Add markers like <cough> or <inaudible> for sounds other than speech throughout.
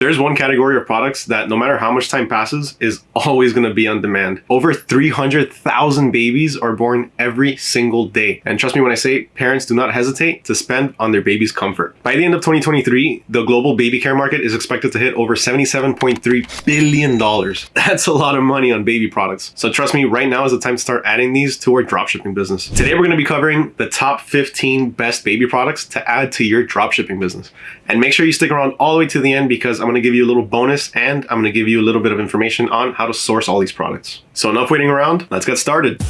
There's one category of products that no matter how much time passes is always going to be on demand. Over 300,000 babies are born every single day. And trust me when I say parents do not hesitate to spend on their baby's comfort. By the end of 2023, the global baby care market is expected to hit over $77.3 billion. <laughs> That's a lot of money on baby products. So trust me, right now is the time to start adding these to our dropshipping business. Today, we're going to be covering the top 15 best baby products to add to your dropshipping business. And make sure you stick around all the way to the end because I'm going to give you a little bonus and I'm going to give you a little bit of information on how to source all these products. So enough waiting around, let's get started.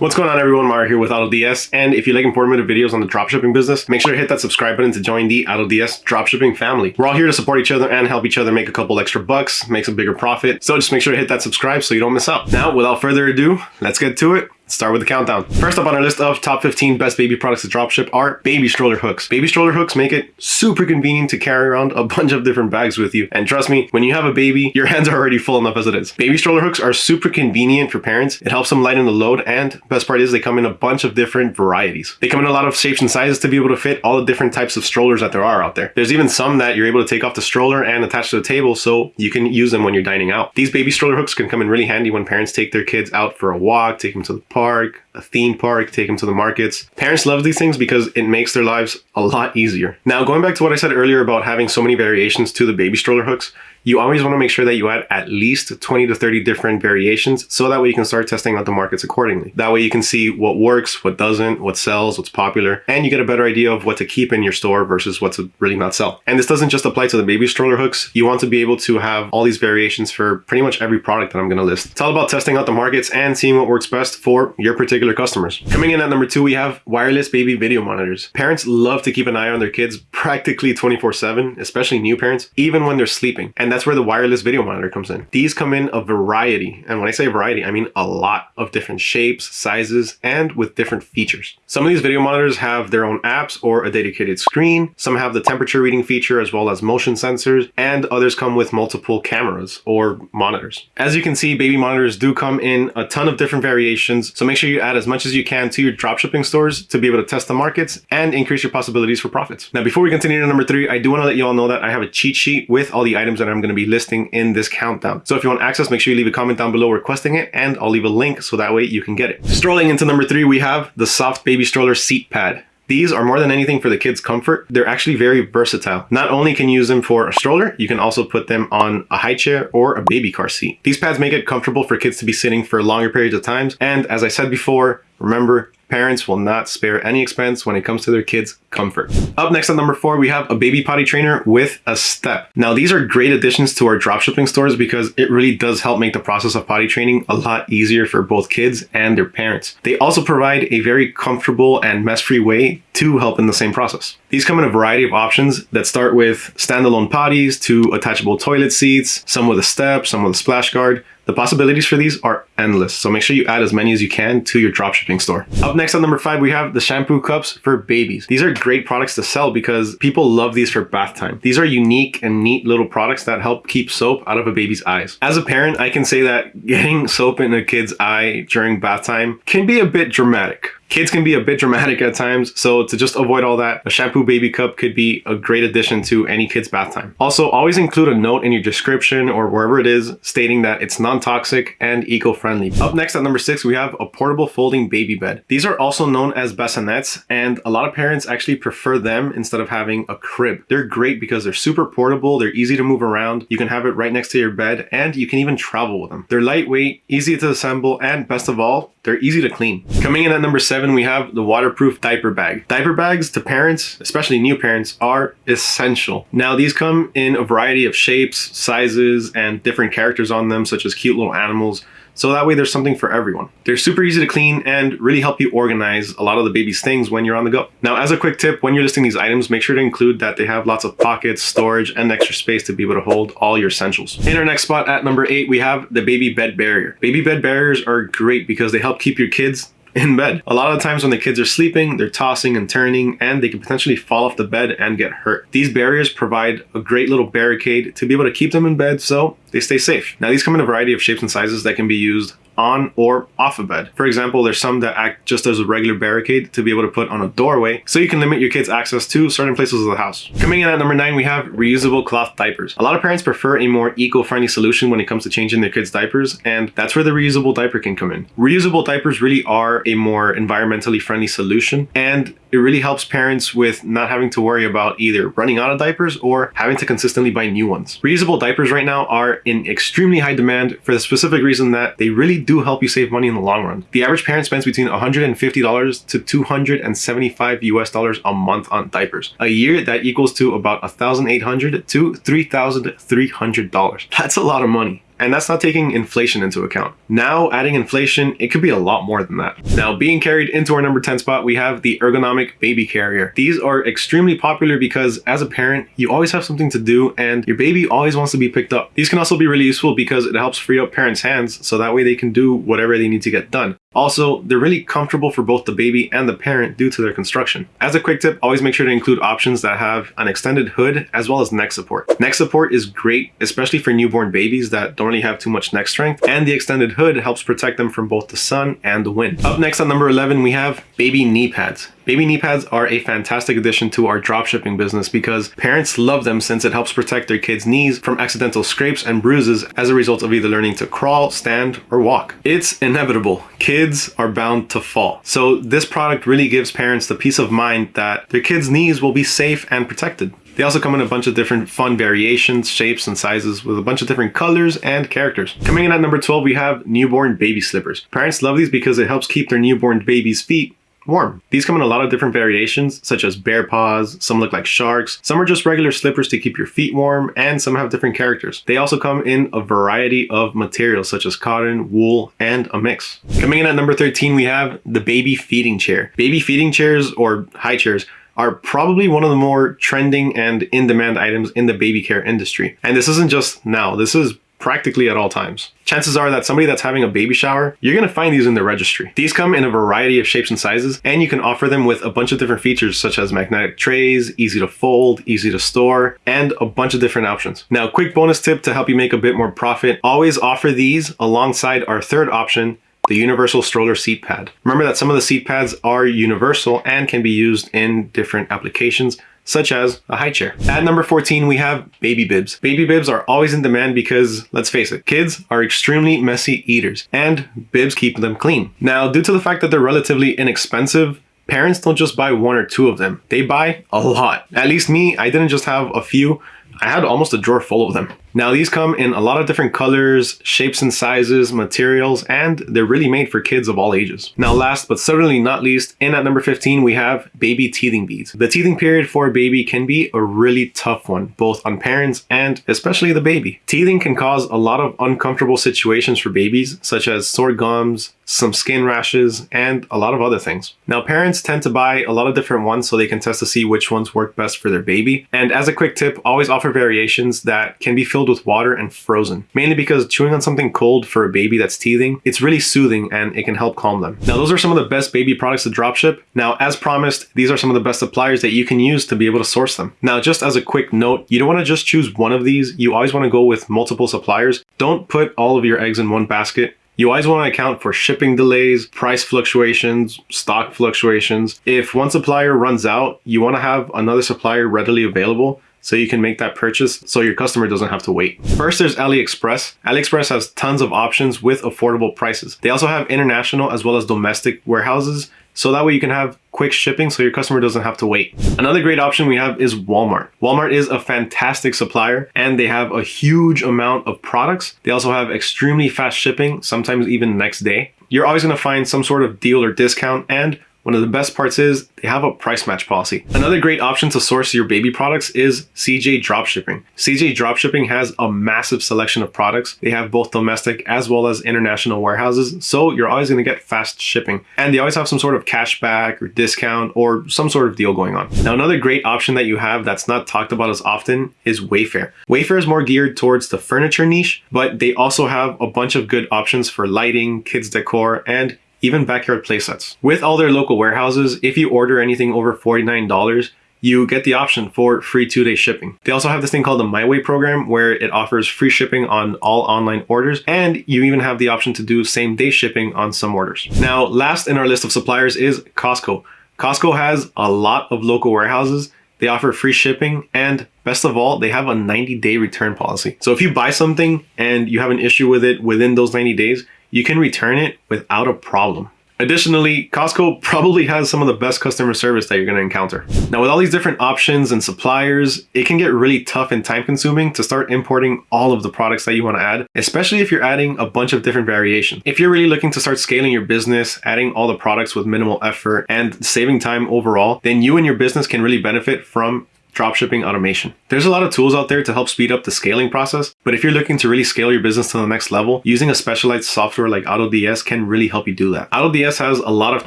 What's going on everyone, Mario here with AutoDS, and if you like informative videos on the dropshipping business, make sure to hit that subscribe button to join the AutoDS dropshipping family. We're all here to support each other and help each other make a couple extra bucks, make some bigger profit, so just make sure to hit that subscribe so you don't miss out. Now, without further ado, let's get to it start with the countdown. First up on our list of top 15 best baby products to dropship are baby stroller hooks. Baby stroller hooks make it super convenient to carry around a <laughs> bunch of different bags with you. And trust me, when you have a baby, your hands are already full enough as it is. Baby stroller hooks are super convenient for parents. It helps them lighten the load and best part is they come in a bunch of different varieties. They come in a lot of shapes and sizes to be able to fit all the different types of strollers that there are out there. There's even some that you're able to take off the stroller and attach to the table so you can use them when you're dining out. These baby stroller hooks can come in really handy when parents take their kids out for a walk, take them to the park, park a theme park, take them to the markets. Parents love these things because it makes their lives a lot easier. Now, going back to what I said earlier about having so many variations to the baby stroller hooks, you always want to make sure that you add at least 20 to 30 different variations so that way you can start testing out the markets accordingly. That way you can see what works, what doesn't, what sells, what's popular, and you get a better idea of what to keep in your store versus what to really not sell. And this doesn't just apply to the baby stroller hooks. You want to be able to have all these variations for pretty much every product that I'm going to list. It's all about testing out the markets and seeing what works best for your particular customers. Coming in at number two, we have wireless baby video monitors. Parents love to keep an eye on their kids practically 24 7, especially new parents, even when they're sleeping. And that's where the wireless video monitor comes in. These come in a variety, and when I say variety, I mean a lot of different shapes, sizes, and with different features. Some of these video monitors have their own apps or a dedicated screen. Some have the temperature reading feature as well as motion sensors, and others come with multiple cameras or monitors. As you can see, baby monitors do come in a ton of different variations, so make sure you add as much as you can to your dropshipping stores to be able to test the markets and increase your possibilities for profits. Now, before we continue to number three, I do want to let you all know that I have a cheat sheet with all the items that I'm going to be listing listing in this countdown. So if you want access, make sure you leave a comment down below requesting it and I'll leave a link so that way you can get it. Strolling into number three, we have the Soft Baby Stroller Seat Pad. These are more than anything for the kids' comfort. They're actually very versatile. Not only can you use them for a stroller, you can also put them on a high chair or a baby car seat. These pads make it comfortable for kids to be sitting for longer periods of times. And as I said before, remember, parents will not spare any expense when it comes to their kids' comfort. Up next at number four, we have a baby potty trainer with a step. Now, these are great additions to our dropshipping stores because it really does help make the process of potty training a lot easier for both kids and their parents. They also provide a very comfortable and mess-free way to help in the same process. These come in a variety of options that start with standalone potties to attachable toilet seats, some with a step, some with a splash guard, the possibilities for these are endless, so make sure you add as many as you can to your dropshipping store. Up next at number five, we have the shampoo cups for babies. These are great products to sell because people love these for bath time. These are unique and neat little products that help keep soap out of a baby's eyes. As a parent, I can say that getting soap in a kid's eye during bath time can be a bit dramatic. Kids can be a bit dramatic at times, so to just avoid all that, a shampoo baby cup could be a great addition to any kid's bath time. Also, always include a note in your description or wherever it is stating that it's non-toxic and eco-friendly. Up next at number six, we have a portable folding baby bed. These are also known as bassinets, and a lot of parents actually prefer them instead of having a crib. They're great because they're super portable, they're easy to move around, you can have it right next to your bed, and you can even travel with them. They're lightweight, easy to assemble, and best of all, they're easy to clean. Coming in at number seven, seven, we have the waterproof diaper bag. Diaper bags to parents, especially new parents, are essential. Now, these come in a variety of shapes, sizes, and different characters on them, such as cute little animals, so that way there's something for everyone. They're super easy to clean and really help you organize a lot of the baby's things when you're on the go. Now, as a quick tip, when you're listing these items, make sure to include that they have lots of pockets, storage, and extra space to be able to hold all your essentials. In our next spot at number eight, we have the baby bed barrier. Baby bed barriers are great because they help keep your kids in bed. A lot of times when the kids are sleeping, they're tossing and turning and they can potentially fall off the bed and get hurt. These barriers provide a great little barricade to be able to keep them in bed so they stay safe. Now these come in a variety of shapes and sizes that can be used on or off a bed. For example, there's some that act just as a regular barricade to be able to put on a doorway so you can limit your kids access to certain places of the house. Coming in at number nine, we have reusable cloth diapers. A lot of parents prefer a more eco-friendly solution when it comes to changing their kids diapers and that's where the reusable diaper can come in. Reusable diapers really are a more environmentally friendly solution and it really helps parents with not having to worry about either running out of diapers or having to consistently buy new ones. Reusable diapers right now are in extremely high demand for the specific reason that they really do help you save money in the long run. The average parent spends between $150 to 275 US dollars a month on diapers. A year that equals to about 1,800 to $3,300. That's a lot of money. And that's not taking inflation into account. Now, adding inflation, it could be a lot more than that. Now, being carried into our number 10 spot, we have the ergonomic baby carrier. These are extremely popular because as a parent, you always have something to do and your baby always wants to be picked up. These can also be really useful because it helps free up parents' hands so that way they can do whatever they need to get done. Also, they're really comfortable for both the baby and the parent due to their construction. As a quick tip, always make sure to include options that have an extended hood as well as neck support. Neck support is great, especially for newborn babies that don't really have too much neck strength, and the extended hood helps protect them from both the sun and the wind. Up next on number 11, we have baby knee pads. Baby knee pads are a fantastic addition to our dropshipping business because parents love them since it helps protect their kids' knees from accidental scrapes and bruises as a result of either learning to crawl, stand, or walk. It's inevitable. Kids are bound to fall. So this product really gives parents the peace of mind that their kids' knees will be safe and protected. They also come in a bunch of different fun variations, shapes, and sizes with a bunch of different colors and characters. Coming in at number 12, we have newborn baby slippers. Parents love these because it helps keep their newborn baby's feet warm. These come in a lot of different variations, such as bear paws, some look like sharks, some are just regular slippers to keep your feet warm, and some have different characters. They also come in a variety of materials, such as cotton, wool, and a mix. Coming in at number 13, we have the baby feeding chair. Baby feeding chairs, or high chairs, are probably one of the more trending and in-demand items in the baby care industry. And this isn't just now, this is practically at all times. Chances are that somebody that's having a baby shower, you're to find these in the registry. These come in a variety of shapes and sizes, and you can offer them with a bunch of different features such as magnetic trays, easy to fold, easy to store, and a bunch of different options. Now, quick bonus tip to help you make a bit more profit, always offer these alongside our third option, the universal stroller seat pad. Remember that some of the seat pads are universal and can be used in different applications such as a high chair. At number 14, we have baby bibs. Baby bibs are always in demand because, let's face it, kids are extremely messy eaters and bibs keep them clean. Now, due to the fact that they're relatively inexpensive, parents don't just buy one or two of them. They buy a lot. At least me, I didn't just have a few. I had almost a drawer full of them. Now these come in a lot of different colors, shapes and sizes, materials, and they're really made for kids of all ages. Now last but certainly not least, in at number 15 we have baby teething beads. The teething period for a baby can be a really tough one, both on parents and especially the baby. Teething can cause a lot of uncomfortable situations for babies, such as sore gums, some skin rashes, and a lot of other things. Now parents tend to buy a lot of different ones so they can test to see which ones work best for their baby. And as a quick tip, always offer variations that can be filled filled with water and frozen. Mainly because chewing on something cold for a baby that's teething, it's really soothing and it can help calm them. Now those are some of the best baby products to dropship. Now as promised, these are some of the best suppliers that you can use to be able to source them. Now just as a quick note, you don't want to just choose one of these, you always want to go with multiple suppliers. Don't put all of your eggs in one basket. You always want to account for shipping delays, price fluctuations, stock fluctuations. If one supplier runs out, you want to have another supplier readily available so you can make that purchase so your customer doesn't have to wait. First, there's AliExpress. AliExpress has tons of options with affordable prices. They also have international as well as domestic warehouses so that way you can have quick shipping so your customer doesn't have to wait. Another great option we have is Walmart. Walmart is a fantastic supplier and they have a huge amount of products. They also have extremely fast shipping, sometimes even next day. You're always going to find some sort of deal or discount and one of the best parts is they have a price match policy. Another great option to source your baby products is CJ Dropshipping. CJ Dropshipping has a massive selection of products. They have both domestic as well as international warehouses, so you're always going to get fast shipping. And they always have some sort of cashback or discount or some sort of deal going on. Now, another great option that you have that's not talked about as often is Wayfair. Wayfair is more geared towards the furniture niche, but they also have a bunch of good options for lighting, kids decor, and even backyard playsets. With all their local warehouses, if you order anything over $49, you get the option for free two-day shipping. They also have this thing called the My Way program where it offers free shipping on all online orders and you even have the option to do same day shipping on some orders. Now, last in our list of suppliers is Costco. Costco has a lot of local warehouses they offer free shipping and best of all, they have a 90 day return policy. So if you buy something and you have an issue with it within those 90 days, you can return it without a problem. Additionally, Costco probably has some of the best customer service that you're going to encounter. Now, with all these different options and suppliers, it can get really tough and time consuming to start importing all of the products that you want to add, especially if you're adding a bunch of different variations. If you're really looking to start scaling your business, adding all the products with minimal effort and saving time overall, then you and your business can really benefit from dropshipping automation. There's a lot of tools out there to help speed up the scaling process, but if you're looking to really scale your business to the next level, using a specialized software like AutoDS can really help you do that. AutoDS has a lot of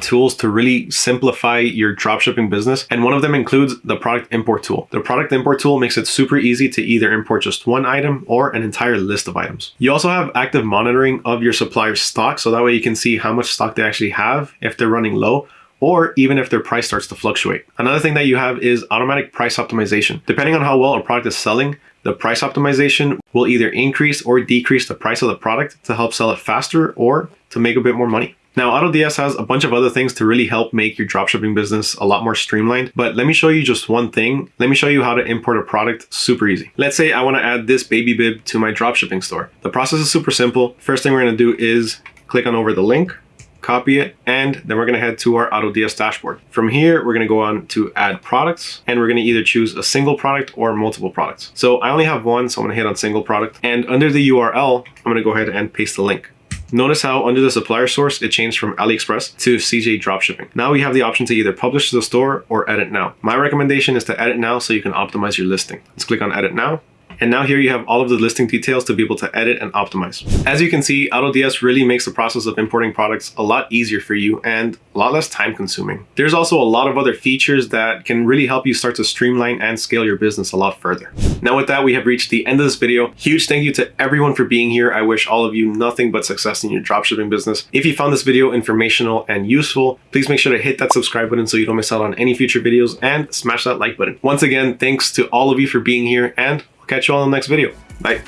tools to really simplify your dropshipping business, and one of them includes the product import tool. The product import tool makes it super easy to either import just one item or an entire list of items. You also have active monitoring of your supplier's stock, so that way you can see how much stock they actually have if they're running low, or even if their price starts to fluctuate. Another thing that you have is automatic price optimization. Depending on how well a product is selling, the price optimization will either increase or decrease the price of the product to help sell it faster or to make a bit more money. Now, AutoDS has a bunch of other things to really help make your dropshipping business a lot more streamlined, but let me show you just one thing. Let me show you how to import a product super easy. Let's say I wanna add this baby bib to my dropshipping store. The process is super simple. First thing we're gonna do is click on over the link, copy it, and then we're gonna head to our AutoDS dashboard. From here, we're gonna go on to add products, and we're gonna either choose a single product or multiple products. So I only have one, so I'm gonna hit on single product. And under the URL, I'm gonna go ahead and paste the link. Notice how under the supplier source, it changed from AliExpress to CJ Dropshipping. Now we have the option to either publish to the store or edit now. My recommendation is to edit now so you can optimize your listing. Let's click on edit now. And now here you have all of the listing details to be able to edit and optimize. As you can see, AutoDS really makes the process of importing products a lot easier for you and a lot less time consuming. There's also a lot of other features that can really help you start to streamline and scale your business a lot further. Now with that, we have reached the end of this video. Huge thank you to everyone for being here. I wish all of you nothing but success in your dropshipping business. If you found this video informational and useful, please make sure to hit that subscribe button so you don't miss out on any future videos and smash that like button. Once again, thanks to all of you for being here and catch you all in the next video. Bye.